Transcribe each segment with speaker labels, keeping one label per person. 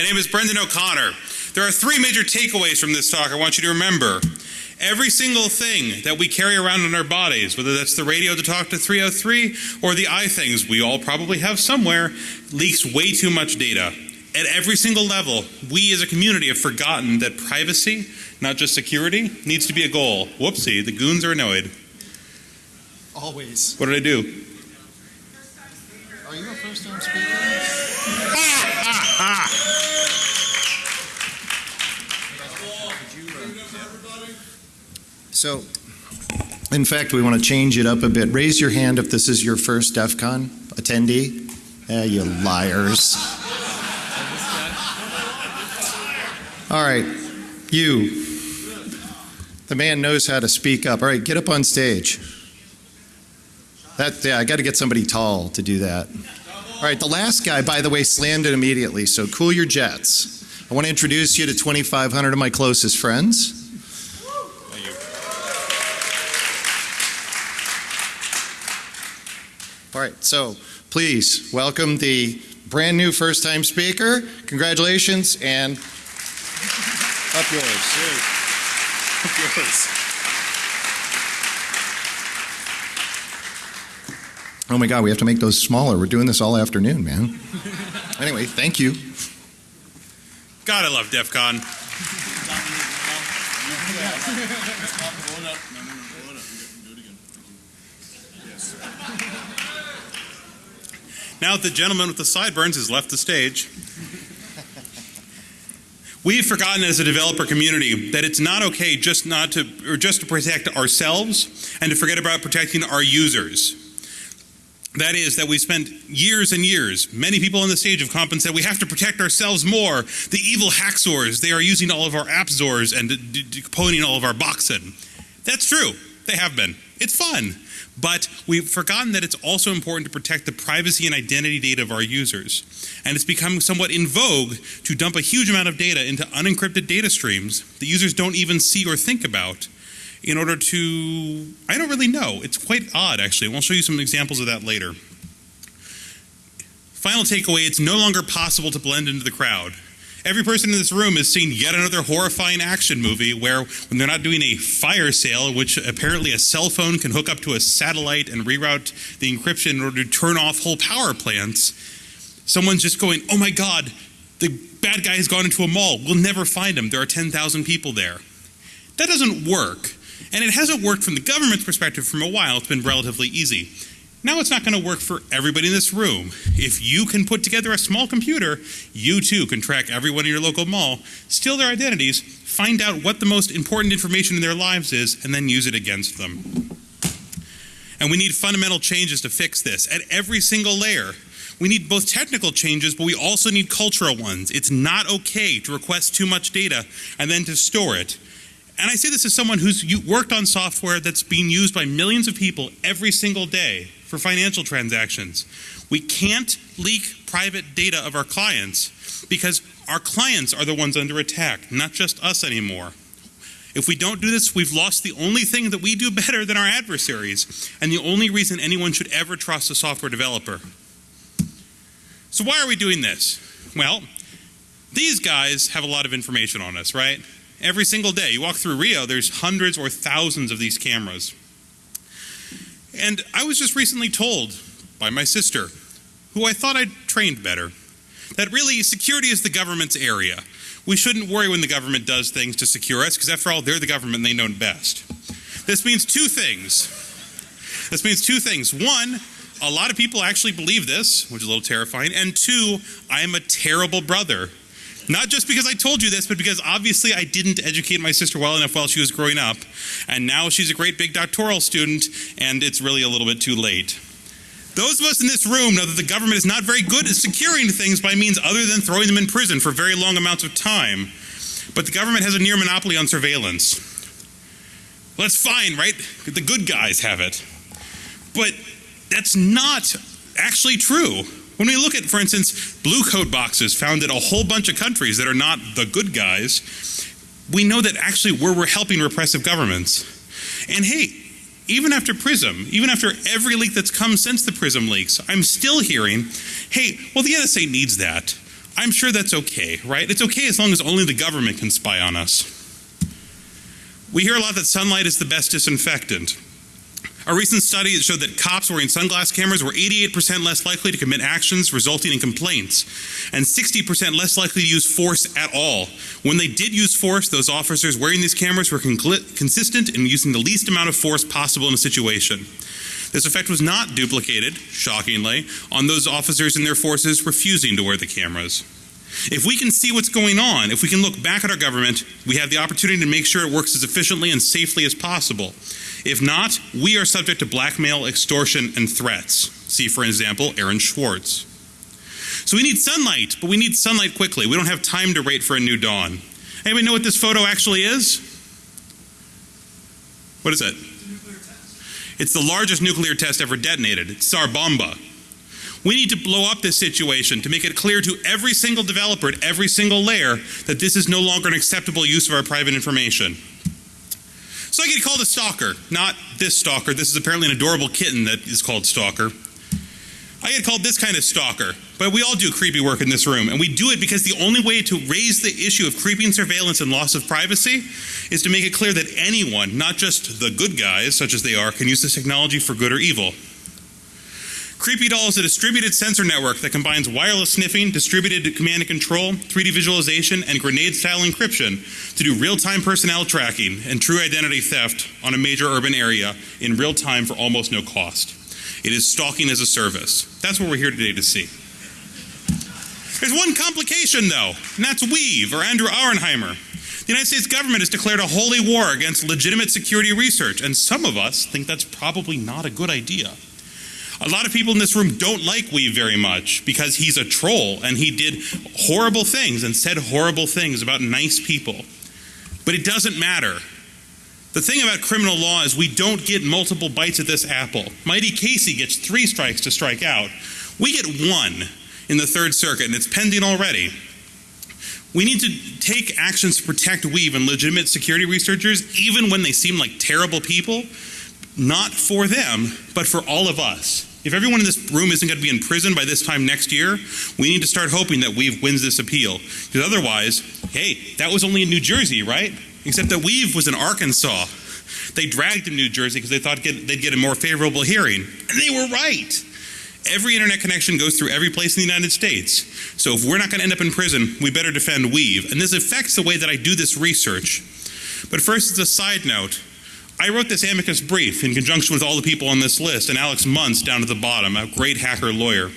Speaker 1: My name is Brendan O'Connor. There are three major takeaways from this talk I want you to remember. Every single thing that we carry around in our bodies, whether that's the radio to talk to 303 or the eye things we all probably have somewhere, leaks way too much data. At every single level, we as a community have forgotten that privacy, not just security, needs to be a goal. Whoopsie, the goons are annoyed.
Speaker 2: Always.
Speaker 1: What did I do?
Speaker 2: Are you a first time speaker? So, in fact, we want to change it up a bit. Raise your hand if this is your first DEF CON attendee. Eh, you liars. All right, you. The man knows how to speak up. All right, get up on stage. That, yeah, I got to get somebody tall to do that. All right, the last guy, by the way, slammed it immediately, so cool your jets. I want to introduce you to 2,500 of my closest friends. All right, so please welcome the brand new first time speaker. Congratulations and up yours. Up yours. Oh my God, we have to make those smaller. We're doing this all afternoon, man. anyway, thank you.
Speaker 1: God, I love DEF CON. Now that the gentleman with the sideburns has left the stage, we've forgotten as a developer community that it's not okay just not to or just to protect ourselves and to forget about protecting our users. That is, that we spent years and years, many people on the stage have commented said we have to protect ourselves more. The evil hacksaws, they are using all of our appzors and decoding all of our boxen. That's true, they have been. It's fun. But we've forgotten that it's also important to protect the privacy and identity data of our users. And it's become somewhat in vogue to dump a huge amount of data into unencrypted data streams that users don't even see or think about in order to, I don't really know. It's quite odd actually. We'll show you some examples of that later. Final takeaway, it's no longer possible to blend into the crowd. Every person in this room has seen yet another horrifying action movie where when they're not doing a fire sale, which apparently a cell phone can hook up to a satellite and reroute the encryption in order to turn off whole power plants, someone's just going, oh my God, the bad guy has gone into a mall. We'll never find him. There are 10,000 people there. That doesn't work. And it hasn't worked from the government's perspective from a while. It's been relatively easy. Now it's not going to work for everybody in this room. If you can put together a small computer, you too can track everyone in your local mall, steal their identities, find out what the most important information in their lives is, and then use it against them. And we need fundamental changes to fix this at every single layer. We need both technical changes, but we also need cultural ones. It's not okay to request too much data and then to store it. And I say this as someone who's worked on software that's being used by millions of people every single day for financial transactions. We can't leak private data of our clients because our clients are the ones under attack, not just us anymore. If we don't do this, we've lost the only thing that we do better than our adversaries, and the only reason anyone should ever trust a software developer. So why are we doing this? Well, these guys have a lot of information on us, right? Every single day. You walk through Rio, there's hundreds or thousands of these cameras. And I was just recently told by my sister, who I thought I'd trained better, that really security is the government's area. We shouldn't worry when the government does things to secure us, because after all, they're the government and they know best. This means two things. This means two things. One, a lot of people actually believe this, which is a little terrifying. And two, I am a terrible brother not just because I told you this, but because obviously I didn't educate my sister well enough while she was growing up. And now she's a great big doctoral student, and it's really a little bit too late. Those of us in this room know that the government is not very good at securing things by means other than throwing them in prison for very long amounts of time. But the government has a near monopoly on surveillance. Well, that's fine, right? The good guys have it. But that's not actually true. When we look at, for instance, Blue Coat boxes found in a whole bunch of countries that are not the good guys, we know that actually we're, we're helping repressive governments. And hey, even after PRISM, even after every leak that's come since the PRISM leaks, I'm still hearing, hey, well, the NSA needs that. I'm sure that's okay, right? It's okay as long as only the government can spy on us. We hear a lot that sunlight is the best disinfectant. A recent study showed that cops wearing sunglass cameras were 88% less likely to commit actions resulting in complaints and 60% less likely to use force at all. When they did use force, those officers wearing these cameras were consistent in using the least amount of force possible in a situation. This effect was not duplicated, shockingly, on those officers and their forces refusing to wear the cameras. If we can see what's going on, if we can look back at our government, we have the opportunity to make sure it works as efficiently and safely as possible. If not, we are subject to blackmail, extortion, and threats. See, for example, Aaron Swartz. So we need sunlight, but we need sunlight quickly. We don't have time to wait for a new dawn. Anybody know what this photo actually is? What is it? It's the largest nuclear test ever detonated. It's Tsar Bomba. We need to blow up this situation to make it clear to every single developer at every single layer that this is no longer an acceptable use of our private information. So I get called a stalker. Not this stalker. This is apparently an adorable kitten that is called stalker. I get called this kind of stalker. But we all do creepy work in this room, and we do it because the only way to raise the issue of creeping surveillance and loss of privacy is to make it clear that anyone, not just the good guys, such as they are, can use this technology for good or evil. CreepyDOL is a distributed sensor network that combines wireless sniffing, distributed command and control, 3D visualization, and grenade style encryption to do real time personnel tracking and true identity theft on a major urban area in real time for almost no cost. It is stalking as a service. That's what we're here today to see. There's one complication, though, and that's weev or Andrew Auernheimer. The United States government has declared a holy war against legitimate security research, and some of us think that's probably not a good idea. A lot of people in this room don't like weev very much because he's a troll and he did horrible things and said horrible things about nice people. But it doesn't matter. The thing about criminal law is we don't get multiple bites at this apple. Mighty Casey gets three strikes to strike out. We get one in the Third Circuit, and it's pending already. We need to take actions to protect weev and legitimate security researchers, even when they seem like terrible people, not for them, but for all of us. If everyone in this room isn't going to be in prison by this time next year, we need to start hoping that weev wins this appeal. Because otherwise, hey, that was only in New Jersey, right? Except that weev was in Arkansas. They dragged him to New Jersey because they thought they'd get a more favorable hearing. And they were right. Every internet connection goes through every place in the United States. So if we're not going to end up in prison, we better defend weev. And this affects the way that I do this research. But first, as a side note, I wrote this amicus brief in conjunction with all the people on this list, and Alex Muentz down at the bottom, a great hacker lawyer.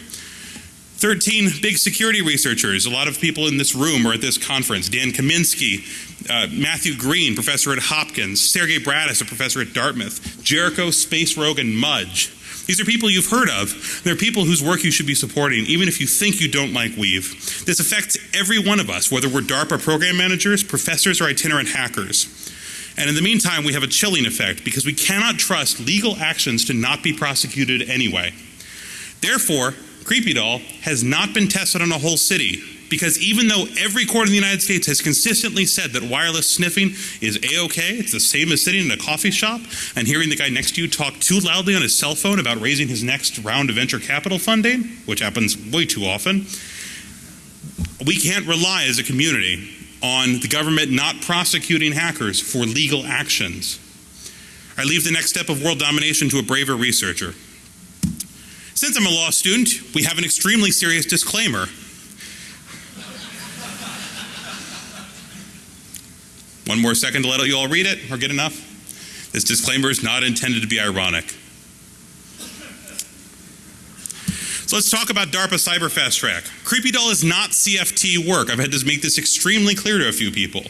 Speaker 1: 13 big security researchers, a lot of people in this room are at this conference. Dan Kaminsky, uh, Matthew Green, professor at Hopkins, Sergey Bratus, a professor at Dartmouth, Jericho, Space Rogue, and Mudge. These are people you've heard of. They're people whose work you should be supporting, even if you think you don't like weev. This affects every one of us, whether we're DARPA program managers, professors, or itinerant hackers. And in the meantime, we have a chilling effect because we cannot trust legal actions to not be prosecuted anyway. Therefore, CreepyDOL has not been tested on a whole city because even though every court in the United States has consistently said that wireless sniffing is a-okay, it's the same as sitting in a coffee shop and hearing the guy next to you talk too loudly on his cell phone about raising his next round of venture capital funding, which happens way too often, we can't rely as a community on the government not prosecuting hackers for legal actions. I leave the next step of world domination to a braver researcher. Since I'm a law student, we have an extremely serious disclaimer. One more second to let you all read it or get enough. This disclaimer is not intended to be ironic. So let's talk about DARPA Cyber Fast Track. CreepyDOL is not CFT work. I've had to make this extremely clear to a few people.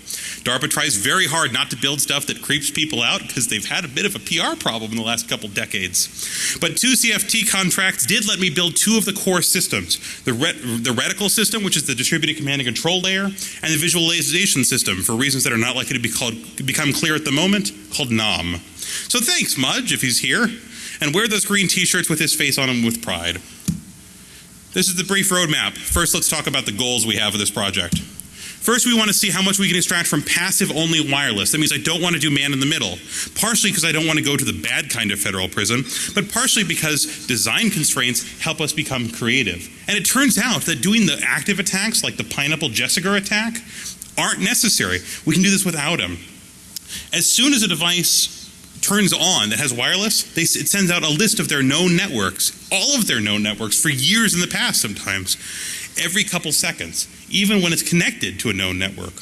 Speaker 1: DARPA tries very hard not to build stuff that creeps people out because they've had a bit of a PR problem in the last couple decades. But two CFT contracts did let me build two of the core systems the, ret the reticle system, which is the distributed command and control layer, and the visualization system, for reasons that are not likely to be called, become clear at the moment, called NOM. So thanks, Mudge, if he's here, and wear those green t shirts with his face on them with pride. This is the brief roadmap. First, let's talk about the goals we have for this project. First, we want to see how much we can extract from passive only wireless. That means I don't want to do man in the middle. Partially because I don't want to go to the bad kind of federal prison, but partially because design constraints help us become creative. And it turns out that doing the active attacks, like the Pineapple Jasager attack, aren't necessary. We can do this without them. As soon as a device turns on that has wireless, they, it sends out a list of their known networks, all of their known networks for years in the past sometimes, every couple seconds, even when it's connected to a known network.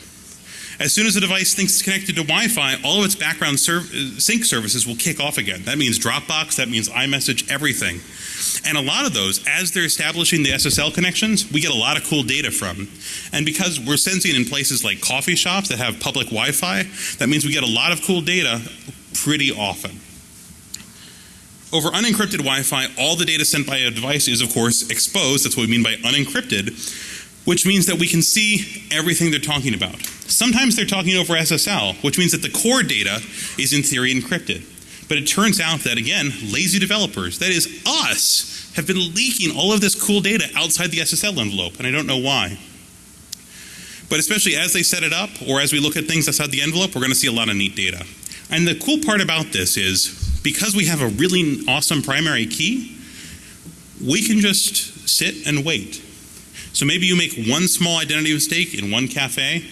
Speaker 1: As soon as the device thinks it's connected to Wi-Fi, all of its background serv- uh, sync services will kick off again. That means Dropbox, that means iMessage, everything. And a lot of those, as they're establishing the SSL connections, we get a lot of cool data from. And because we're sensing in places like coffee shops that have public Wi-Fi, that means we get a lot of cool data pretty often. Over unencrypted Wi-Fi, all the data sent by a device is, of course, exposed. That's what we mean by unencrypted, which means that we can see everything they're talking about. Sometimes they're talking over SSL, which means that the core data is in theory encrypted. But it turns out that, again, lazy developers, that is us, have been leaking all of this cool data outside the SSL envelope, and I don't know why. But especially as they set it up, or as we look at things outside the envelope, we're going to see a lot of neat data. And the cool part about this is because we have a really awesome primary key, we can just sit and wait. So maybe you make one small identity mistake in one cafe,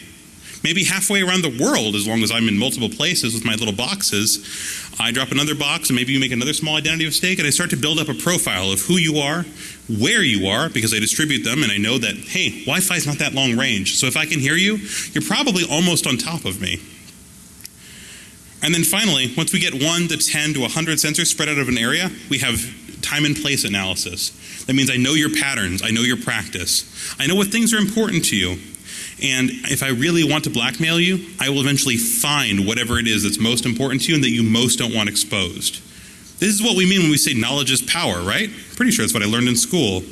Speaker 1: maybe halfway around the world, as long as I'm in multiple places with my little boxes. I drop another box, and maybe you make another small identity mistake, and I start to build up a profile of who you are, where you are, because I distribute them, and I know that, hey, Wi Fi is not that long range. So if I can hear you, you're probably almost on top of me. And then finally, once we get 1 to 10 to 100 sensors spread out of an area, we have time and place analysis. That means I know your patterns, I know your practice, I know what things are important to you. And if I really want to blackmail you, I will eventually find whatever it is that's most important to you and that you most don't want exposed. This is what we mean when we say knowledge is power, right? Pretty sure that's what I learned in school.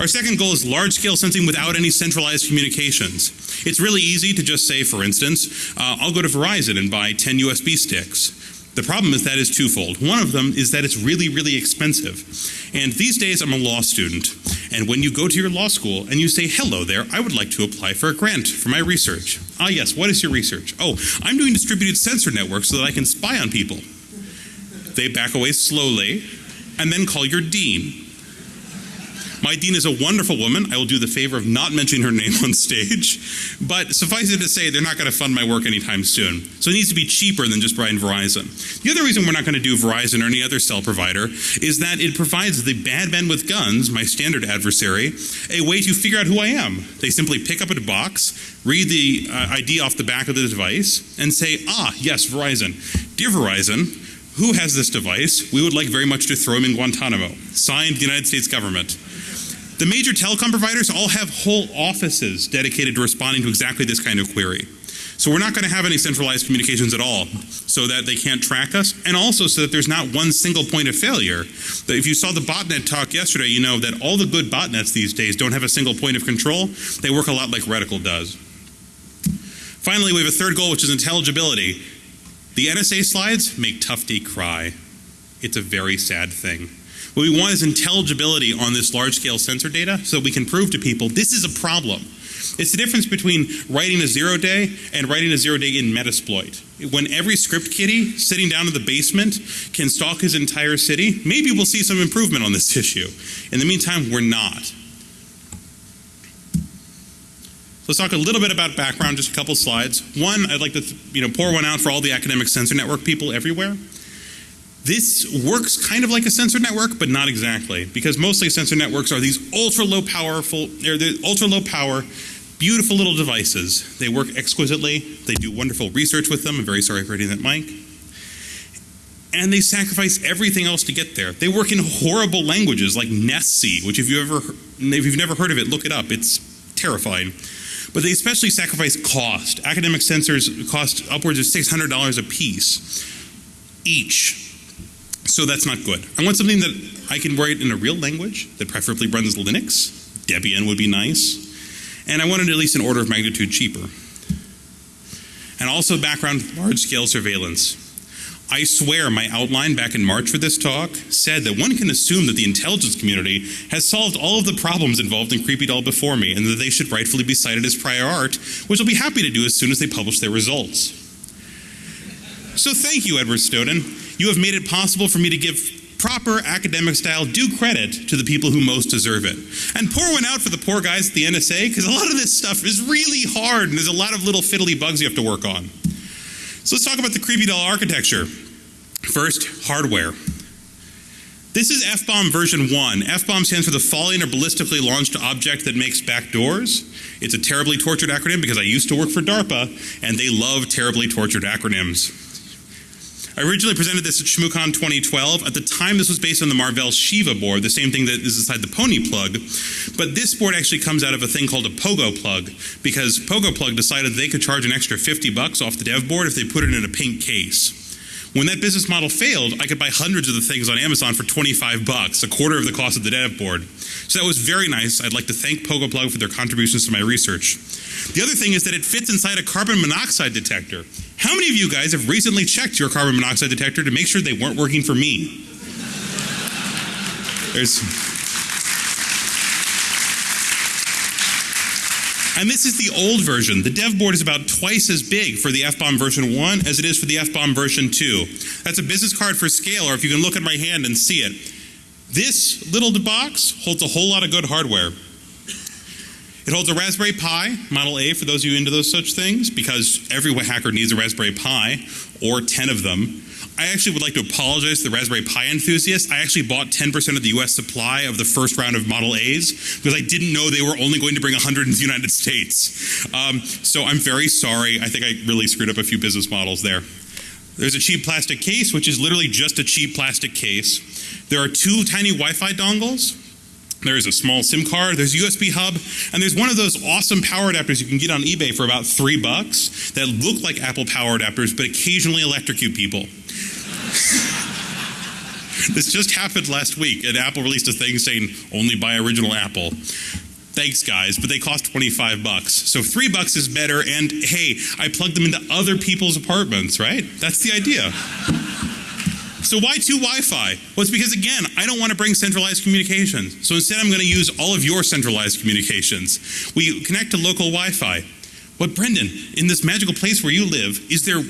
Speaker 1: Our second goal is large scale sensing without any centralized communications. It's really easy to just say, for instance, uh, I'll go to Verizon and buy 10 USB sticks. The problem is that is twofold. One of them is that it's really, really expensive. And these days I'm a law student. And when you go to your law school and you say, hello there, I would like to apply for a grant for my research. Ah, yes, what is your research? Oh, I'm doing distributed sensor networks so that I can spy on people. They back away slowly and then call your dean. My dean is a wonderful woman. I will do the favor of not mentioning her name on stage. But suffice it to say, they're not going to fund my work anytime soon. So it needs to be cheaper than just buying Verizon. The other reason we're not going to do Verizon or any other cell provider is that it provides the bad men with guns, my standard adversary, a way to figure out who I am. They simply pick up a box, read the uh, ID off the back of the device, and say, ah, yes, Verizon. Dear Verizon, who has this device? We would like very much to throw him in Guantanamo. Signed, the United States government. The major telecom providers all have whole offices dedicated to responding to exactly this kind of query. So we're not going to have any centralized communications at all so that they can't track us and also so that there's not one single point of failure. If you saw the botnet talk yesterday, you know that all the good botnets these days don't have a single point of control. They work a lot like Reticle does. Finally, we have a third goal, which is intelligibility. The NSA slides make Tufte cry. It's a very sad thing. What we want is intelligibility on this large scale sensor data so we can prove to people this is a problem. It's the difference between writing a zero day and writing a zero day in Metasploit. When every script kiddie sitting down in the basement can stalk his entire city, maybe we'll see some improvement on this issue. In the meantime, we're not. Let's talk a little bit about background, just a couple slides. One, I'd like to you know, pour one out for all the academic sensor network people everywhere. This works kind of like a sensor network, but not exactly, because mostly sensor networks are these ultra low powerful, or the ultra low power, beautiful little devices. They work exquisitely. They do wonderful research with them. I'm very sorry for hitting that mic. And they sacrifice everything else to get there. They work in horrible languages like NESC, which if you ever, if you've never heard of it, look it up. It's terrifying. But they especially sacrifice cost. Academic sensors cost upwards of $600 a piece each. So that's not good. I want something that I can write in a real language that preferably runs Linux. Debian would be nice. And I wanted at least an order of magnitude cheaper. And also background large scale surveillance. I swear my outline back in March for this talk said that one can assume that the intelligence community has solved all of the problems involved in CreepyDOL before me and that they should rightfully be cited as prior art, which I'll be happy to do as soon as they publish their results. So thank you, Edward Snowden. You have made it possible for me to give proper academic style due credit to the people who most deserve it. And pour one out for the poor guys at the NSA, because a lot of this stuff is really hard and there's a lot of little fiddly bugs you have to work on. So let's talk about the CreepyDOL architecture. First, hardware. This is F-bomb version 1. F-bomb stands for the falling or ballistically launched object that makes back doors. It's a terribly tortured acronym because I used to work for DARPA and they love terribly tortured acronyms. I originally presented this at ShmooCon 2012. At the time, this was based on the Marvell Sheeva board, the same thing that is inside the Pony plug. But this board actually comes out of a thing called a Pogo plug, because Pogo plug decided they could charge an extra 50 bucks off the dev board if they put it in a pink case. When that business model failed, I could buy hundreds of the things on Amazon for 25 bucks, a quarter of the cost of the dev board. So that was very nice. I'd like to thank Pogo Plug for their contributions to my research. The other thing is that it fits inside a carbon monoxide detector. How many of you guys have recently checked your carbon monoxide detector to make sure they weren't working for me? There's And this is the old version. The dev board is about twice as big for the F-bomb version 1 as it is for the F-bomb version 2. That's a business card for scale, or if you can look at my hand and see it. This little box holds a whole lot of good hardware. It holds a Raspberry Pi, Model A for those of you into those such things, because every hacker needs a Raspberry Pi, or 10 of them. I actually would like to apologize to the Raspberry Pi enthusiasts. I actually bought 10% of the US supply of the first round of Model A's because I didn't know they were only going to bring 100 into the United States. Um, so I'm very sorry. I think I really screwed up a few business models there. There's a cheap plastic case, which is literally just a cheap plastic case. There are two tiny Wi Fi dongles. There's a small SIM card, there's USB hub, and there's one of those awesome power adapters you can get on eBay for about three bucks that look like Apple power adapters but occasionally electrocute people. this just happened last week, and Apple released a thing saying only buy original Apple. Thanks, guys, but they cost 25 bucks. So three bucks is better, and hey, I plugged them into other people's apartments, right? That's the idea. So why two Wi-Fi? Well, it's because again, I don't want to bring centralized communications. So instead I'm going to use all of your centralized communications. We connect to local Wi-Fi. But Brendan, in this magical place where you live, is there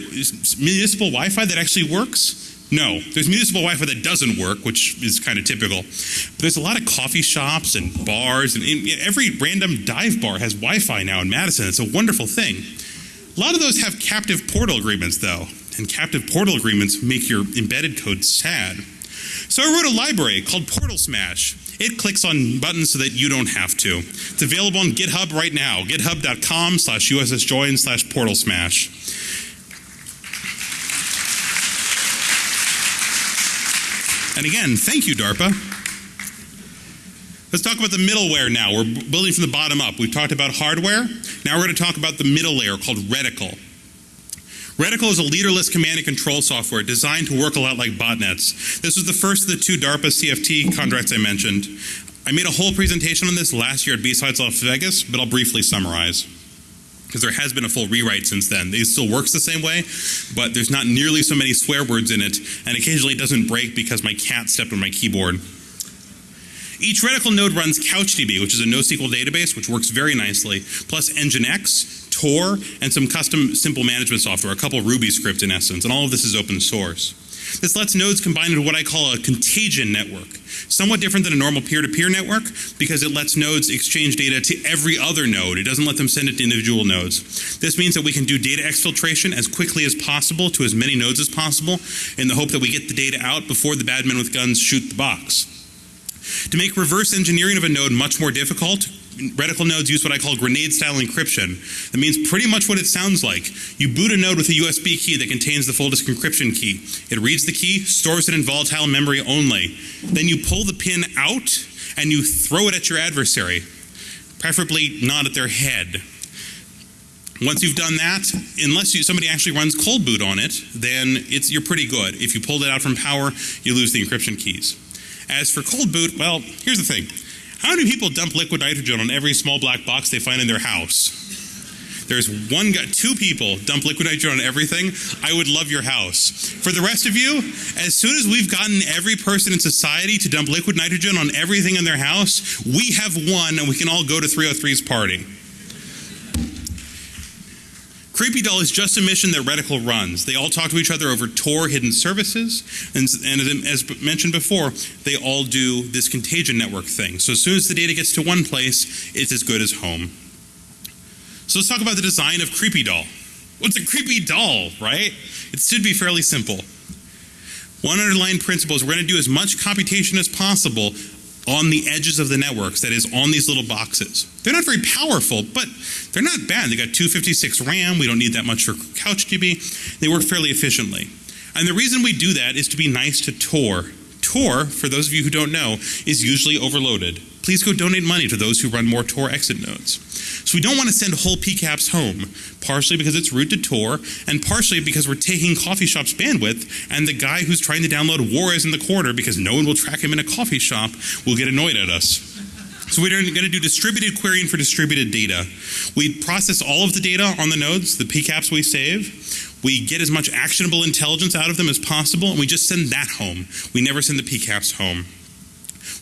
Speaker 1: municipal Wi-Fi that actually works? No, there's municipal Wi-Fi that doesn't work, which is kind of typical. But there's a lot of coffee shops and bars, and every random dive bar has Wi-Fi now in Madison. It's a wonderful thing. A lot of those have captive portal agreements, though and captive portal agreements make your embedded code sad. So I wrote a library called Portal Smash. It clicks on buttons so that you don't have to. It's available on GitHub right now, github.com slash ussjoin slash portal smash. And again, thank you, DARPA. Let's talk about the middleware now. We're building from the bottom up. We've talked about hardware. Now we're going to talk about the middle layer called Reticle. Reticle is a leaderless command and control software designed to work a lot like botnets. This was the first of the two DARPA CFT contracts I mentioned. I made a whole presentation on this last year at B-Sides Las Vegas, but I'll briefly summarize. Because there has been a full rewrite since then. It still works the same way, but there's not nearly so many swear words in it, and occasionally it doesn't break because my cat stepped on my keyboard. Each reticle node runs CouchDB, which is a NoSQL database, which works very nicely, plus Nginx, Tor, and some custom simple management software, a couple Ruby scripts in essence, and all of this is open source. This lets nodes combine into what I call a contagion network. Somewhat different than a normal peer-to-peer -peer network because it lets nodes exchange data to every other node. It doesn't let them send it to individual nodes. This means that we can do data exfiltration as quickly as possible to as many nodes as possible in the hope that we get the data out before the bad men with guns shoot the box. To make reverse engineering of a node much more difficult, reticle nodes use what I call grenade style encryption. That means pretty much what it sounds like. You boot a node with a USB key that contains the full disk encryption key. It reads the key, stores it in volatile memory only. Then you pull the pin out and you throw it at your adversary, preferably not at their head. Once you've done that, unless you, somebody actually runs cold boot on it, then you're pretty good. If you pulled it out from power, you lose the encryption keys. As for cold boot, well, here's the thing. How many people dump liquid nitrogen on every small black box they find in their house? there's one guy, two people dump liquid nitrogen on everything, I would love your house. For the rest of you, as soon as we've gotten every person in society to dump liquid nitrogen on everything in their house, we have won and we can all go to 303's party. CreepyDOL is just a mission that Reticle runs. They all talk to each other over Tor hidden services, and, and as mentioned before, they all do this contagion network thing. So as soon as the data gets to one place, it's as good as home. So let's talk about the design of CreepyDOL. What's a creepy doll, right? It should be fairly simple. One underlying principle is we're going to do as much computation as possible on the edges of the networks, that is, on these little boxes. They're not very powerful, but they're not bad. They got 256 RAM. We don't need that much for CouchDB. They work fairly efficiently. And the reason we do that is to be nice to Tor. Tor, for those of you who don't know, is usually overloaded. Please go donate money to those who run more Tor exit nodes. So we don't want to send whole PCAPs home, partially because it's root to Tor, and partially because we're taking coffee shop's bandwidth, and the guy who's trying to download warez in the corner because no one will track him in a coffee shop will get annoyed at us. So we're going to do distributed querying for distributed data. We process all of the data on the nodes, the PCAPs we save. We get as much actionable intelligence out of them as possible, and we just send that home. We never send the PCAPs home.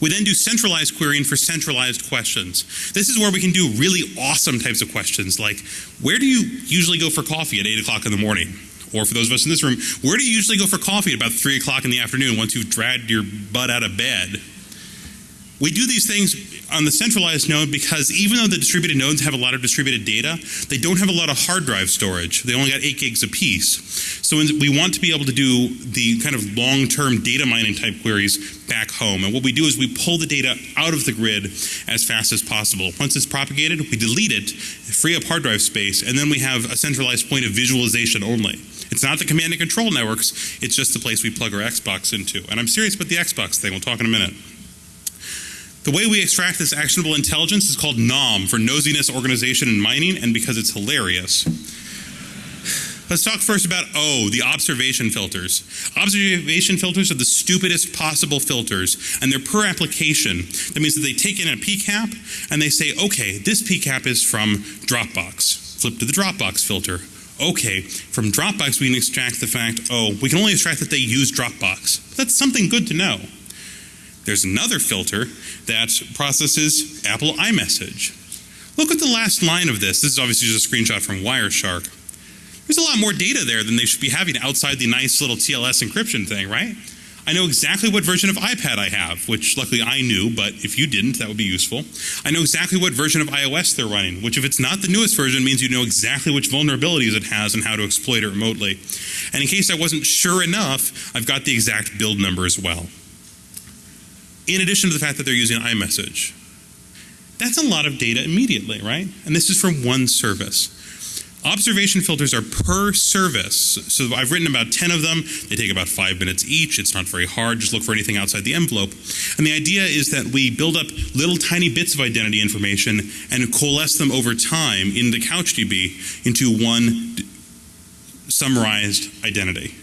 Speaker 1: We then do centralized querying for centralized questions. This is where we can do really awesome types of questions like, where do you usually go for coffee at 8 o'clock in the morning? Or for those of us in this room, where do you usually go for coffee at about 3 o'clock in the afternoon once you've dragged your butt out of bed? We do these things on the centralized node because even though the distributed nodes have a lot of distributed data, they don't have a lot of hard drive storage. They only got 8 gigs apiece. So we want to be able to do the kind of long-term data mining type queries back home. And what we do is we pull the data out of the grid as fast as possible. Once it's propagated, we delete it, free up hard drive space, and then we have a centralized point of visualization only. It's not the command and control networks, it's just the place we plug our Xbox into. And I'm serious about the Xbox thing, we'll talk in a minute. The way we extract this actionable intelligence is called NOM, for Nosiness, Organization, and Mining, and because it's hilarious. Let's talk first about O, the observation filters. Observation filters are the stupidest possible filters, and they're per application. That means that they take in a PCAP, and they say, okay, this PCAP is from Dropbox. Flip to the Dropbox filter. Okay, from Dropbox we can extract the fact, oh, we can only extract that they use Dropbox. That's something good to know. There's another filter that processes Apple iMessage. Look at the last line of this. This is obviously just a screenshot from Wireshark. There's a lot more data there than they should be having outside the nice little TLS encryption thing, right? I know exactly what version of iPad I have, which luckily I knew, but if you didn't, that would be useful. I know exactly what version of iOS they're running, which if it's not the newest version means you know exactly which vulnerabilities it has and how to exploit it remotely. And in case I wasn't sure enough, I've got the exact build number as well in addition to the fact that they're using iMessage. That's a lot of data immediately, right? And this is from one service. Observation filters are per service. So I've written about 10 of them. They take about five minutes each. It's not very hard. Just look for anything outside the envelope. And the idea is that we build up little tiny bits of identity information and coalesce them over time in the CouchDB into one summarized identity.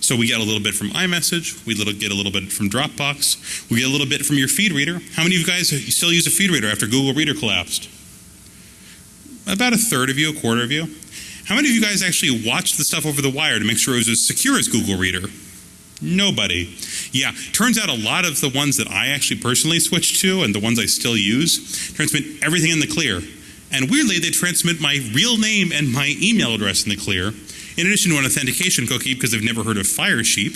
Speaker 1: So we get a little bit from iMessage, we little, get a little bit from Dropbox, we get a little bit from your feed reader. How many of you guys still use a feed reader after Google Reader collapsed? About a third of you, a quarter of you. How many of you guys actually watched the stuff over the wire to make sure it was as secure as Google Reader? Nobody. Yeah, turns out a lot of the ones that I actually personally switched to and the ones I still use transmit everything in the clear. And weirdly, they transmit my real name and my email address in the clear in addition to an authentication cookie because they've never heard of Firesheep,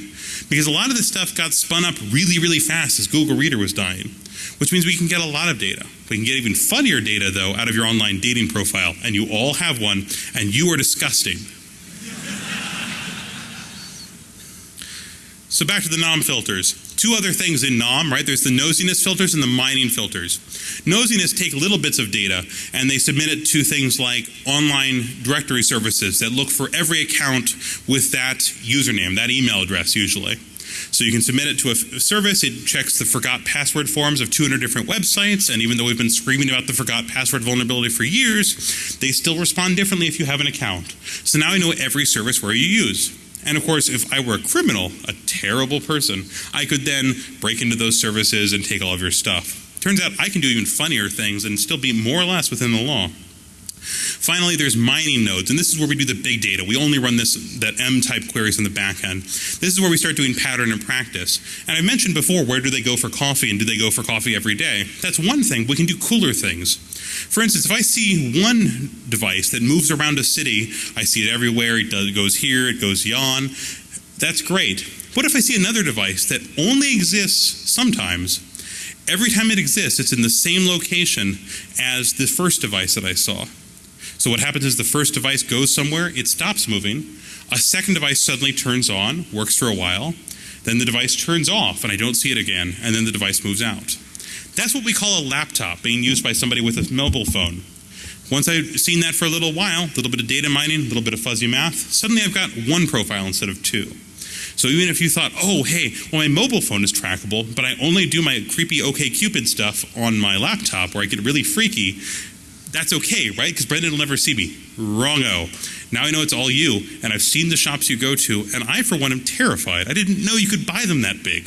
Speaker 1: because a lot of this stuff got spun up really, really fast as Google Reader was dying, which means we can get a lot of data. We can get even funnier data, though, out of your online dating profile, and you all have one, and you are disgusting. so back to the NOM filters two other things in NOM, right? There's the nosiness filters and the mining filters. Nosiness take little bits of data and they submit it to things like online directory services that look for every account with that username, that email address usually. So you can submit it to a service, it checks the forgot password forms of 200 different websites, and even though we've been screaming about the forgot password vulnerability for years, they still respond differently if you have an account. So now I know every service where you use. And of course, if I were a criminal, a terrible person, I could then break into those services and take all of your stuff. Turns out I can do even funnier things and still be more or less within the law. Finally, there's mining nodes, and this is where we do the big data. We only run this that M-type queries in the back end. This is where we start doing pattern and practice. And I mentioned before, where do they go for coffee, and do they go for coffee every day? That's one thing. We can do cooler things. For instance, if I see one device that moves around a city, I see it everywhere. It, does, it goes here, it goes yon. That's great. What if I see another device that only exists sometimes? Every time it exists, it's in the same location as the first device that I saw. So what happens is the first device goes somewhere, it stops moving. A second device suddenly turns on, works for a while. Then the device turns off and I don't see it again, and then the device moves out. That's what we call a laptop being used by somebody with a mobile phone. Once I've seen that for a little while, a little bit of data mining, a little bit of fuzzy math, suddenly I've got one profile instead of two. So even if you thought, oh, hey, well, my mobile phone is trackable, but I only do my creepy OKCupid stuff on my laptop where I get really freaky, that's okay, right? Because Brendan will never see me. Wrong-o. Now I know it's all you, and I've seen the shops you go to, and I, for one, am terrified. I didn't know you could buy them that big.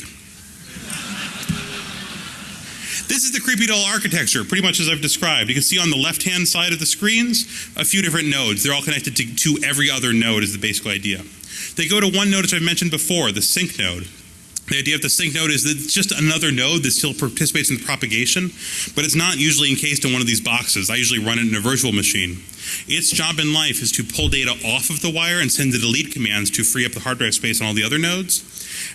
Speaker 1: This is the CreepyDOL architecture, pretty much as I've described. You can see on the left-hand side of the screens a few different nodes. They're all connected to, to every other node is the basic idea. They go to one node, which I've mentioned before, the sync node. The idea of the sync node is that it's just another node that still participates in the propagation, but it's not usually encased in one of these boxes. I usually run it in a virtual machine. Its job in life is to pull data off of the wire and send the delete commands to free up the hard drive space on all the other nodes,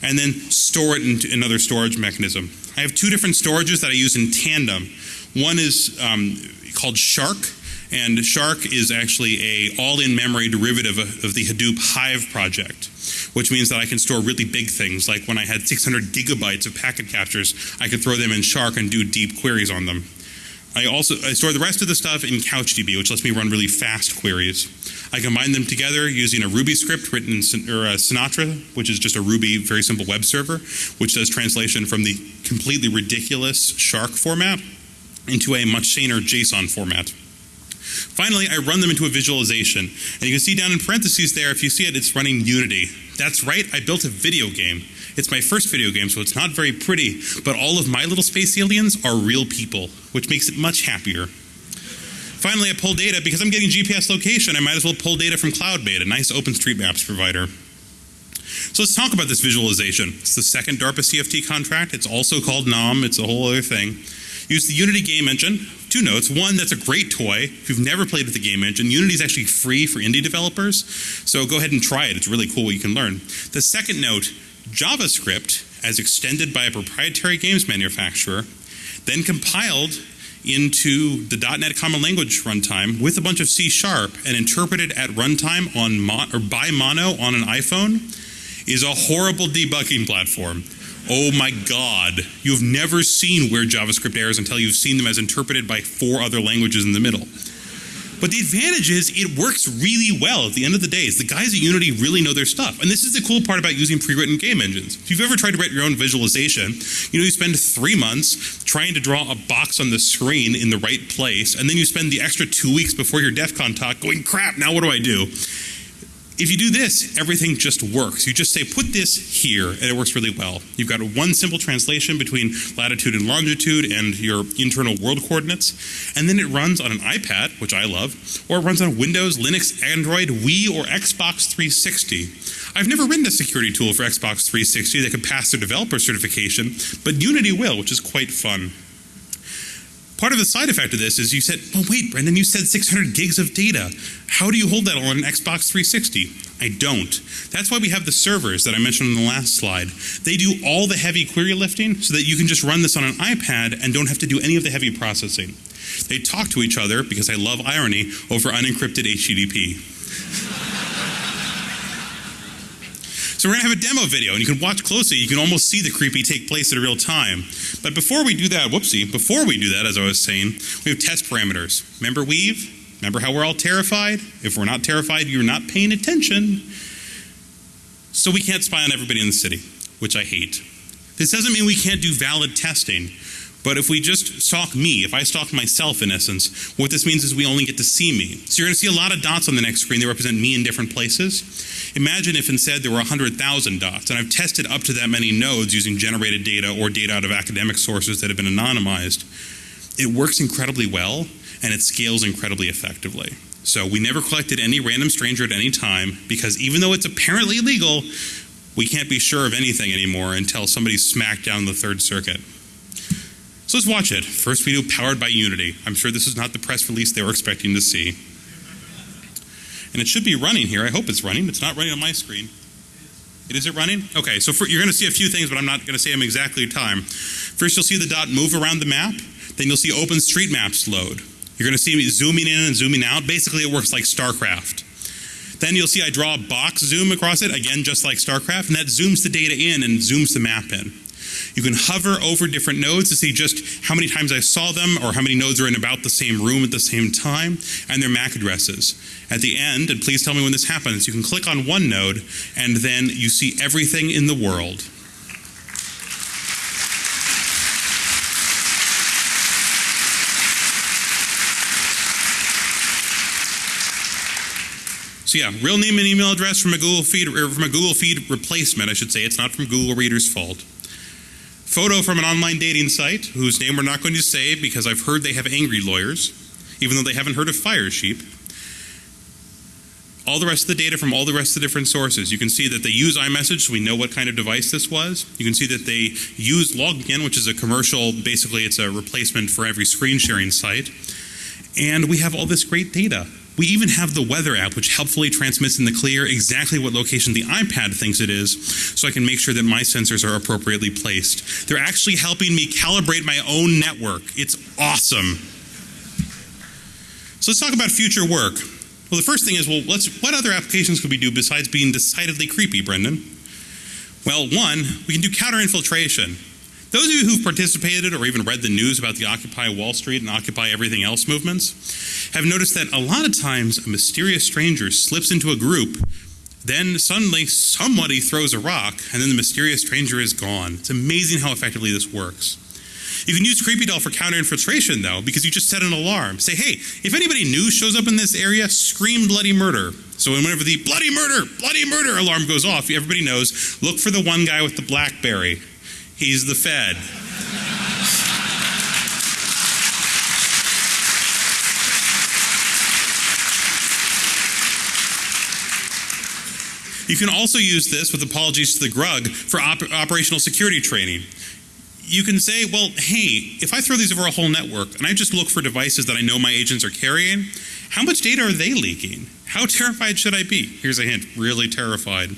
Speaker 1: and then store it in another storage mechanism. I have two different storages that I use in tandem. One is um, called Shark, and Shark is actually a all-in memory derivative of the Hadoop Hive project, which means that I can store really big things. Like when I had 600 gigabytes of packet captures, I could throw them in Shark and do deep queries on them. I also I store the rest of the stuff in CouchDB, which lets me run really fast queries. I combine them together using a Ruby script written in or uh, Sinatra, which is just a Ruby very simple web server, which does translation from the completely ridiculous Shark format into a much saner JSON format. Finally, I run them into a visualization. And you can see down in parentheses there, if you see it, it's running Unity. That's right, I built a video game. It's my first video game, so it's not very pretty, but all of my little space aliens are real people, which makes it much happier. Finally, I pull data. Because I'm getting GPS location, I might as well pull data from CloudMade, a nice OpenStreetMaps provider. So let's talk about this visualization. It's the second DARPA CFT contract. It's also called NOM. It's a whole other thing. Use the Unity game engine. Two notes. One, that's a great toy. If you've never played with the game engine, Unity is actually free for indie developers. So go ahead and try it. It's really cool what you can learn. The second note, JavaScript, as extended by a proprietary games manufacturer, then compiled into the .NET Common Language runtime with a bunch of C Sharp and interpreted at runtime on or by Mono on an iPhone is a horrible debugging platform. Oh my God. You've never seen weird JavaScript errors until you've seen them as interpreted by four other languages in the middle. But the advantage is it works really well at the end of the day. The guys at Unity really know their stuff. And this is the cool part about using pre-written game engines. If you've ever tried to write your own visualization, you know you spend three months trying to draw a box on the screen in the right place, and then you spend the extra two weeks before your DEF CON talk going, crap, now what do I do? If you do this, everything just works. You just say, put this here, and it works really well. You've got one simple translation between latitude and longitude and your internal world coordinates, and then it runs on an iPad, which I love, or it runs on Windows, Linux, Android, Wii, or Xbox 360. I've never written a security tool for Xbox 360 that could pass their developer certification, but Unity will, which is quite fun. Part of the side effect of this is you said, well, wait, Brendan, you said 600 gigs of data. How do you hold that on an Xbox 360? I don't. That's why we have the servers that I mentioned on the last slide. They do all the heavy query lifting so that you can just run this on an iPad and don't have to do any of the heavy processing. They talk to each other, because I love irony, over unencrypted HTTP. So we're going to have a demo video, and you can watch closely. You can almost see the creepy take place in real time. But before we do that, whoopsie, before we do that, as I was saying, we have test parameters. Remember weev? Remember how we're all terrified? If we're not terrified, you're not paying attention. So we can't spy on everybody in the city, which I hate. This doesn't mean we can't do valid testing. But if we just stalk me, if I stalk myself in essence, what this means is we only get to see me. So you're going to see a lot of dots on the next screen that represent me in different places. Imagine if instead there were 100,000 dots, and I've tested up to that many nodes using generated data or data out of academic sources that have been anonymized. It works incredibly well, and it scales incredibly effectively. So we never collected any random stranger at any time because even though it's apparently legal, we can't be sure of anything anymore until somebody smacked down the Third Circuit. So let's watch it. First video powered by Unity. I'm sure this is not the press release they were expecting to see. And it should be running here. I hope it's running. It's not running on my screen. It is it running? Okay, so for, you're going to see a few things, but I'm not going to say them exactly time. First, you'll see the dot move around the map. Then you'll see OpenStreetMaps load. You're going to see me zooming in and zooming out. Basically, it works like StarCraft. Then you'll see I draw a box zoom across it, again, just like StarCraft, and that zooms the data in and zooms the map in. You can hover over different nodes to see just how many times I saw them or how many nodes are in about the same room at the same time and their MAC addresses. At the end, and please tell me when this happens, you can click on one node and then you see everything in the world. So yeah, real name and email address from a Google Feed or from a Google Feed replacement, I should say. It's not from Google Reader's fault. Photo from an online dating site whose name we're not going to say because I've heard they have angry lawyers, even though they haven't heard of Firesheep. All the rest of the data from all the rest of the different sources. You can see that they use iMessage, so we know what kind of device this was. You can see that they use Login, which is a commercial, basically it's a replacement for every screen sharing site. And we have all this great data. We even have the weather app, which helpfully transmits in the clear exactly what location the iPad thinks it is, so I can make sure that my sensors are appropriately placed. They're actually helping me calibrate my own network. It's awesome. So let's talk about future work. Well, the first thing is, well, what other applications could we do besides being decidedly creepy, Brendan? Well, one, we can do counter infiltration. Those of you who've participated or even read the news about the Occupy Wall Street and Occupy Everything Else movements have noticed that a lot of times a mysterious stranger slips into a group, then suddenly somebody throws a rock, and then the mysterious stranger is gone. It's amazing how effectively this works. You can use CreepyDOL for counter infiltration, though, because you just set an alarm. Say, hey, if anybody new shows up in this area, scream bloody murder. So whenever the bloody murder, bloody murder alarm goes off, everybody knows, look for the one guy with the Blackberry. He's the Fed. You can also use this, with apologies to the grugq, for op operational security training. You can say, well, hey, if I throw these over a whole network and I just look for devices that I know my agents are carrying, how much data are they leaking? How terrified should I be? Here's a hint really terrified.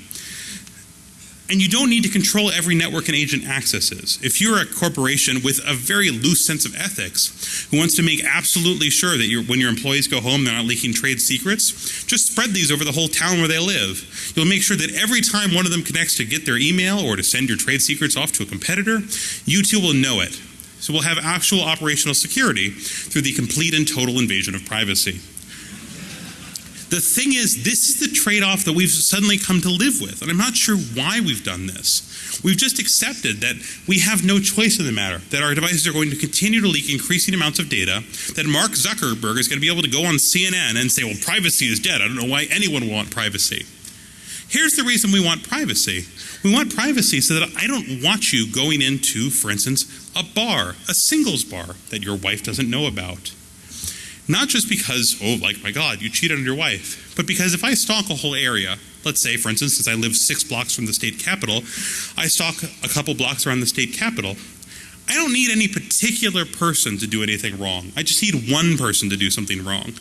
Speaker 1: And you don't need to control every network an agent accesses. If you're a corporation with a very loose sense of ethics who wants to make absolutely sure that when your employees go home they're not leaking trade secrets, just spread these over the whole town where they live. You'll make sure that every time one of them connects to get their email or to send your trade secrets off to a competitor, you too will know it. So we'll have actual operational security through the complete and total invasion of privacy. The thing is, this is the trade off that we've suddenly come to live with, and I'm not sure why we've done this. We've just accepted that we have no choice in the matter, that our devices are going to continue to leak increasing amounts of data, that Mark Zuckerberg is going to be able to go on CNN and say, well, privacy is dead. I don't know why anyone would want privacy. Here's the reason we want privacy. We want privacy so that I don't want you going into, for instance, a bar, a singles bar that your wife doesn't know about. Not just because, oh, like my God, you cheated on your wife, but because if I stalk a whole area, let's say, for instance, since I live six blocks from the state capitol, I stalk a couple blocks around the state capitol. I don't need any particular person to do anything wrong. I just need one person to do something wrong.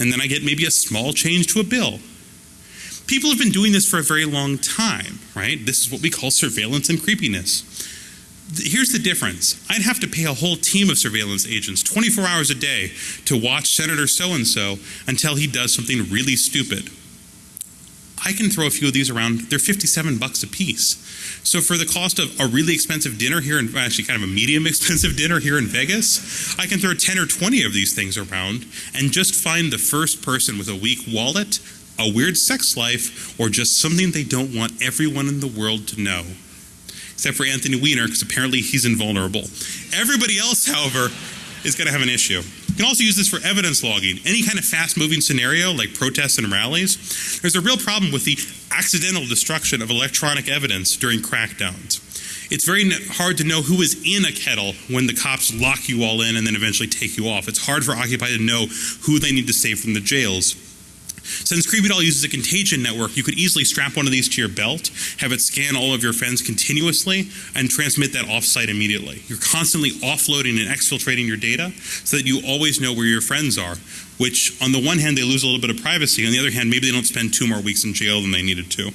Speaker 1: And then I get maybe a small change to a bill. People have been doing this for a very long time, right? This is what we call surveillance and creepiness here's the difference. I'd have to pay a whole team of surveillance agents 24 hours a day to watch Senator so and so until he does something really stupid. I can throw a few of these around. They're 57 bucks a piece. So for the cost of a really expensive dinner here, in, actually kind of a medium expensive dinner here in Vegas, I can throw 10 or 20 of these things around and just find the first person with a weak wallet, a weird sex life, or just something they don't want everyone in the world to know except for Anthony Weiner, because apparently he's invulnerable. Everybody else, however, is going to have an issue. You can also use this for evidence logging. Any kind of fast moving scenario, like protests and rallies, there's a real problem with the accidental destruction of electronic evidence during crackdowns. It's very hard to know who is in a kettle when the cops lock you all in and then eventually take you off. It's hard for Occupy to know who they need to save from the jails. Since CreepyDOL uses a contagion network, you could easily strap one of these to your belt, have it scan all of your friends continuously, and transmit that offsite immediately. You're constantly offloading and exfiltrating your data so that you always know where your friends are, which, on the one hand, they lose a little bit of privacy. On the other hand, maybe they don't spend two more weeks in jail than they needed to.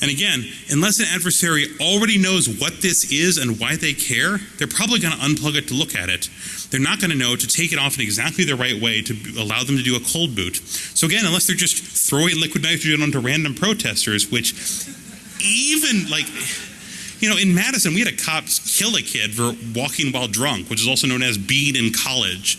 Speaker 1: And again, unless an adversary already knows what this is and why they care, they're probably going to unplug it to look at it. They're not going to know to take it off in exactly the right way to allow them to do a cold boot. So again, unless they're just throwing liquid nitrogen onto random protesters, which even like you know, in Madison, we had a cop kill a kid for walking while drunk, which is also known as being in college.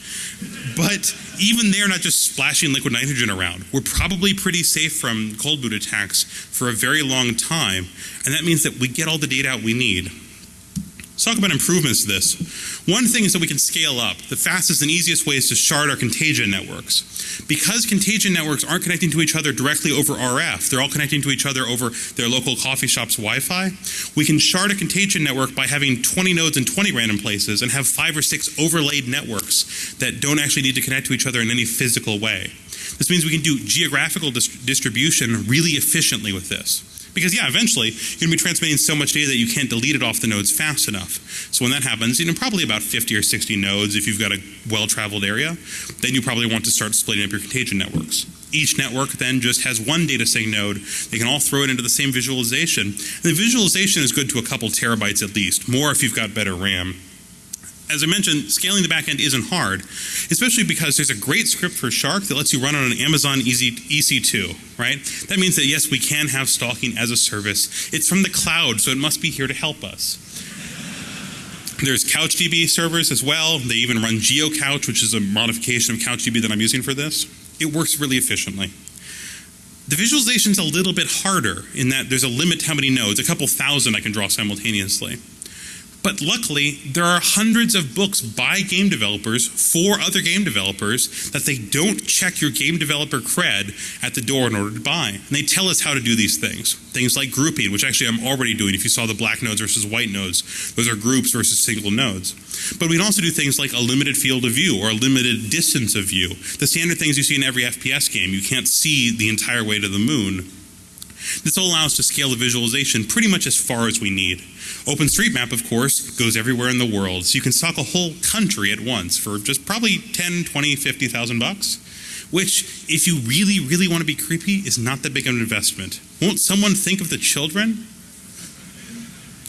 Speaker 1: But even they're not just splashing liquid nitrogen around. We're probably pretty safe from cold boot attacks for a very long time, and that means that we get all the data out we need. Let's talk about improvements to this. One thing is that we can scale up. The fastest and easiest way is to shard our contagion networks. Because contagion networks aren't connecting to each other directly over RF, they're all connecting to each other over their local coffee shop's Wi Fi, we can shard a contagion network by having 20 nodes in 20 random places and have five or six overlaid networks that don't actually need to connect to each other in any physical way. This means we can do geographical dis- distribution really efficiently with this. Because yeah, eventually you're going to be transmitting so much data that you can't delete it off the nodes fast enough. So when that happens, you know, probably about 50 or 60 nodes if you've got a well-traveled area, then you probably want to start splitting up your contagion networks. Each network then just has one data sync node. They can all throw it into the same visualization. And the visualization is good to a couple terabytes at least, more if you've got better RAM as I mentioned, scaling the backend isn't hard, especially because there's a great script for Shark that lets you run on an Amazon EC2, right? That means that yes, we can have stalking as a service. It's from the cloud, so it must be here to help us. There's CouchDB servers as well. They even run GeoCouch, which is a modification of CouchDB that I'm using for this. It works really efficiently. The visualization's a little bit harder in that there's a limit to how many nodes, a couple thousand I can draw simultaneously. But luckily, there are hundreds of books by game developers for other game developers that they don't check your game developer cred at the door in order to buy. And they tell us how to do these things. Things like grouping, which actually I'm already doing. If you saw the black nodes versus white nodes, those are groups versus single nodes. But we can also do things like a limited field of view or a limited distance of view. The standard things you see in every FPS game. You can't see the entire way to the moon. This will allow us to scale the visualization pretty much as far as we need. OpenStreetMap, of course, goes everywhere in the world, so you can stock a whole country at once for just probably 10, 20, 50,000 bucks, which, if you really, really want to be creepy, is not that big of an investment. Won't someone think of the children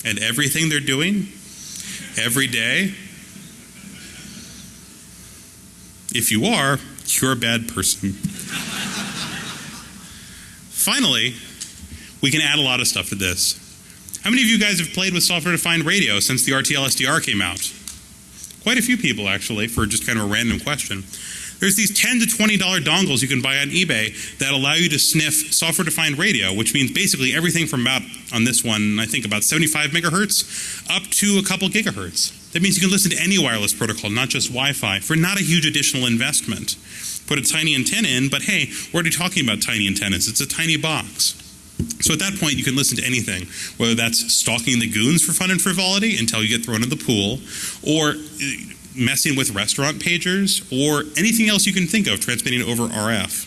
Speaker 1: and everything they're doing every day? If you are, you're a bad person. Finally, we can add a lot of stuff to this. How many of you guys have played with software defined radio since the RTL SDR came out? Quite a few people, actually, for just kind of a random question. There's these 10 to $20 dongles you can buy on eBay that allow you to sniff software defined radio, which means basically everything from about, on this one, I think about 75 megahertz up to a couple gigahertz. That means you can listen to any wireless protocol, not just Wi Fi, for not a huge additional investment. Put a tiny antenna in, but hey, we're already talking about tiny antennas. It's a tiny box. So at that point, you can listen to anything, whether that's stalking the goons for fun and frivolity until you get thrown in the pool, or uh, messing with restaurant pagers, or anything else you can think of transmitting over RF.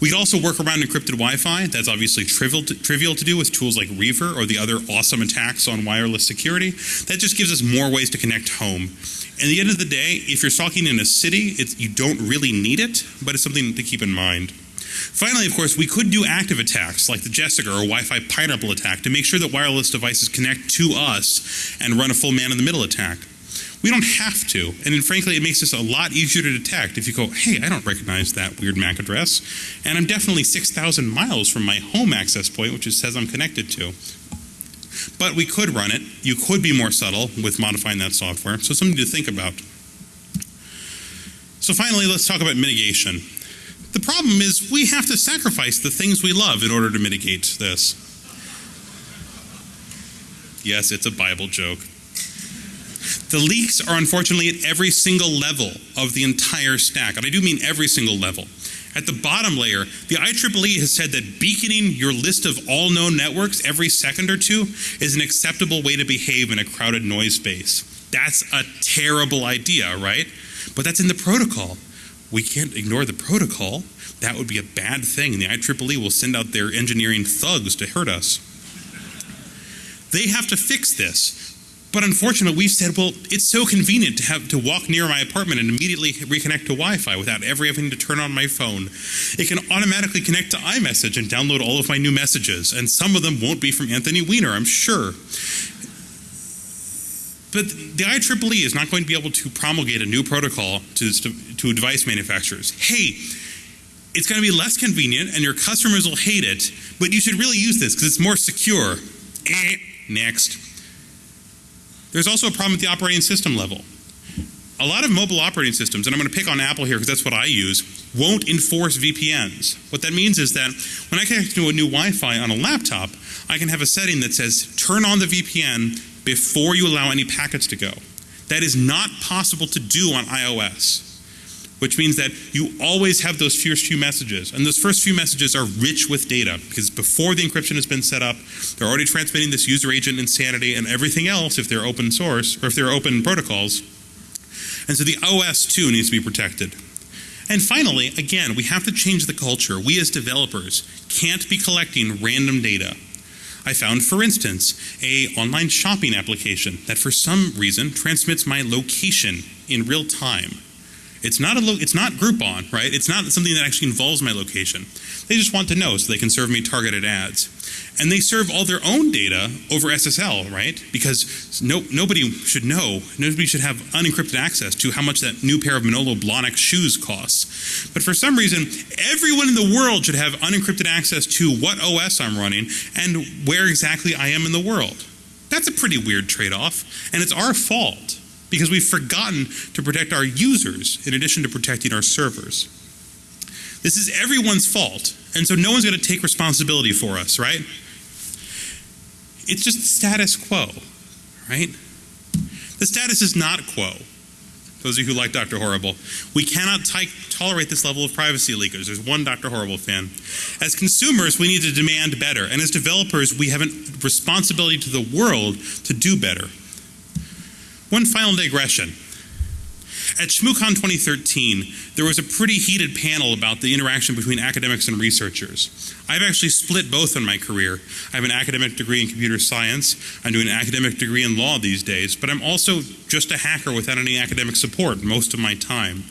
Speaker 1: We can also work around encrypted Wi-Fi. That's obviously trivial to, trivial to do with tools like Reaver or the other awesome attacks on wireless security. That just gives us more ways to connect home. At the end of the day, if you're stalking in a city, you don't really need it, but it's something to keep in mind. Finally, of course, we could do active attacks like the Jasager or Wi-Fi pineapple attack to make sure that wireless devices connect to us and run a full man-in-the-middle attack. We don't have to, and frankly, it makes this a lot easier to detect if you go, hey, I don't recognize that weird MAC address, and I'm definitely 6,000 miles from my home access point, which it says I'm connected to. But we could run it. You could be more subtle with modifying that software, so something to think about. So finally, let's talk about mitigation. The problem is we have to sacrifice the things we love in order to mitigate this. Yes, it's a Bible joke. The leaks are unfortunately at every single level of the entire stack, and I do mean every single level. At the bottom layer, the IEEE has said that beaconing your list of all known networks every second or two is an acceptable way to behave in a crowded noise space. That's a terrible idea, right? But that's in the protocol. We can't ignore the protocol. That would be a bad thing, and the IEEE will send out their engineering thugs to hurt us. They have to fix this. But unfortunately, we've said, well, it's so convenient to have to walk near my apartment and immediately reconnect to Wi-Fi without ever having to turn on my phone. It can automatically connect to iMessage and download all of my new messages, and some of them won't be from Anthony Weiner, I'm sure. But the IEEE is not going to be able to promulgate a new protocol to, to device manufacturers. Hey, it's going to be less convenient and your customers will hate it, but you should really use this because it's more secure. Eh, next. There's also a problem at the operating system level. A lot of mobile operating systems, and I'm going to pick on Apple here because that's what I use, won't enforce VPNs. What that means is that when I connect to a new Wi Fi on a laptop, I can have a setting that says turn on the VPN before you allow any packets to go. That is not possible to do on iOS, which means that you always have those first few messages. And those first few messages are rich with data because before the encryption has been set up, they're already transmitting this user agent insanity and everything else if they're open source or if they're open protocols. And so the OS too needs to be protected. And finally, again, we have to change the culture. We as developers can't be collecting random data. I found, for instance, a online shopping application that for some reason transmits my location in real time. It's not a it's not Groupon, right? It's not something that actually involves my location. They just want to know so they can serve me targeted ads. And they serve all their own data over SSL, right? Because no, nobody should know, nobody should have unencrypted access to how much that new pair of Manolo Blahnik shoes costs. But for some reason, everyone in the world should have unencrypted access to what OS I'm running and where exactly I am in the world. That's a pretty weird trade off, and it's our fault because we've forgotten to protect our users in addition to protecting our servers. This is everyone's fault, and so no one's going to take responsibility for us, right? It's just status quo, right? The status is not quo. Those of you who like Dr. Horrible, we cannot tolerate this level of privacy leakers. There's one Dr. Horrible fan. As consumers, we need to demand better, and as developers, we have a responsibility to the world to do better. One final digression. At ShmooCon 2013, there was a pretty heated panel about the interaction between academics and researchers. I've actually split both in my career. I have an academic degree in computer science. I'm doing an academic degree in law these days, but I'm also just a hacker without any academic support most of my time.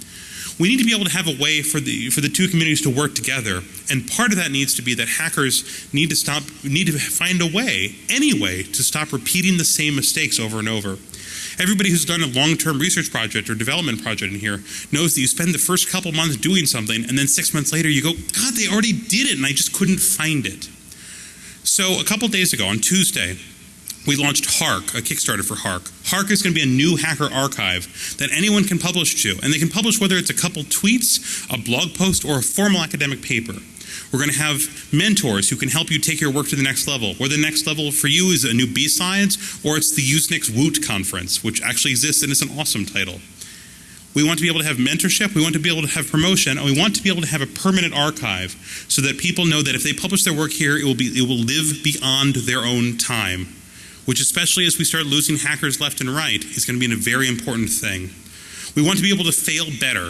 Speaker 1: We need to be able to have a way for the for the two communities to work together, and part of that needs to be that hackers need to stop need to find a way, any way, to stop repeating the same mistakes over and over. Everybody who's done a long-term research project or development project in here knows that you spend the first couple months doing something and then six months later you go, God, they already did it and I just couldn't find it. So a couple days ago on Tuesday, we launched Hark, a Kickstarter for Hark. Hark is going to be a new hacker archive that anyone can publish to, and they can publish whether it's a couple tweets, a blog post, or a formal academic paper. We're going to have mentors who can help you take your work to the next level. Where the next level for you is a new B-Sides, or it's the Usenix Woot conference, which actually exists and is an awesome title. We want to be able to have mentorship, we want to be able to have promotion, and we want to be able to have a permanent archive so that people know that if they publish their work here, it will, be, it will live beyond their own time, which especially as we start losing hackers left and right, is going to be a very important thing. We want to be able to fail better.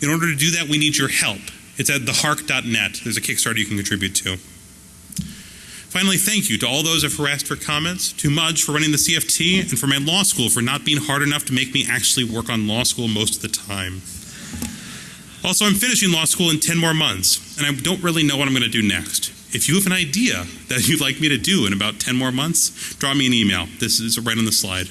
Speaker 1: In order to do that, we need your help. It's at thehark.net. There's a Kickstarter you can contribute to. Finally, thank you to all those who have asked for comments, to Mudge for running the CFT, and for my law school for not being hard enough to make me actually work on law school most of the time. Also, I'm finishing law school in 10 more months, and I don't really know what I'm going to do next. If you have an idea that you'd like me to do in about 10 more months, draw me an email. This is right on the slide.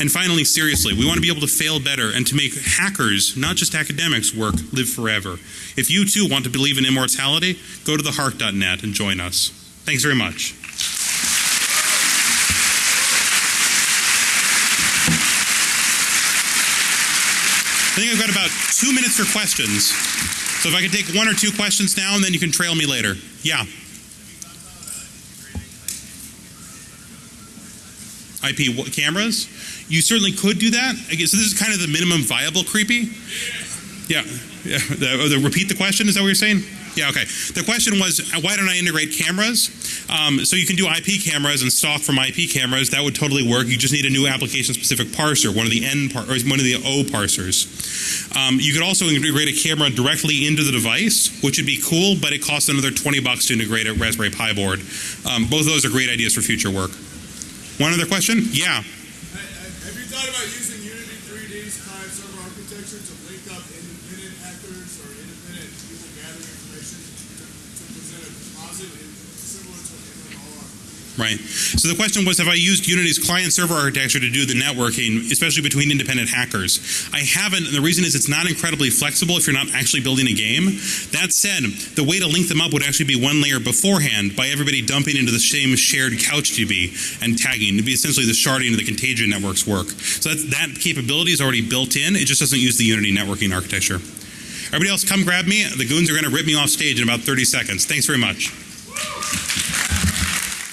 Speaker 1: And finally, seriously, we want to be able to fail better and to make hackers, not just academics, work live forever. If you too want to believe in immortality, go to theharc.net and join us. Thanks very much. I think I've got about two minutes for questions. So if I could take one or two questions now, and then you can trail me later. Yeah. IP cameras? You certainly could do that. So this is kind of the minimum viable creepy. Yeah. Yeah, the, the, repeat the question. Is that what you're saying? Yeah. Okay. The question was, uh, why don't I integrate cameras? Um, so you can do IP cameras and stock from IP cameras. That would totally work. You just need a new application-specific parser, one of the N par- or one of the O parsers. Um, you could also integrate a camera directly into the device, which would be cool, but it costs another 20 bucks to integrate a Raspberry Pi board. Um, both of those are great ideas for future work. One other question? Yeah.
Speaker 3: Have you thought about using Unity 3D's client server architecture to link up independent hackers or independent people gathering information to, to present a composite in, similar to an MMR?
Speaker 1: Right. So the question was, have I used Unity's client-server architecture to do the networking, especially between independent hackers? I haven't, and the reason is it's not incredibly flexible if you're not actually building a game. That said, the way to link them up would actually be one layer beforehand by everybody dumping into the same shared couch CouchDB and tagging. It'd be essentially the sharding of the contagion networks work. So that capability is already built in. It just doesn't use the Unity networking architecture. Everybody else, come grab me. The goons are going to rip me off stage in about 30 seconds. Thanks very much.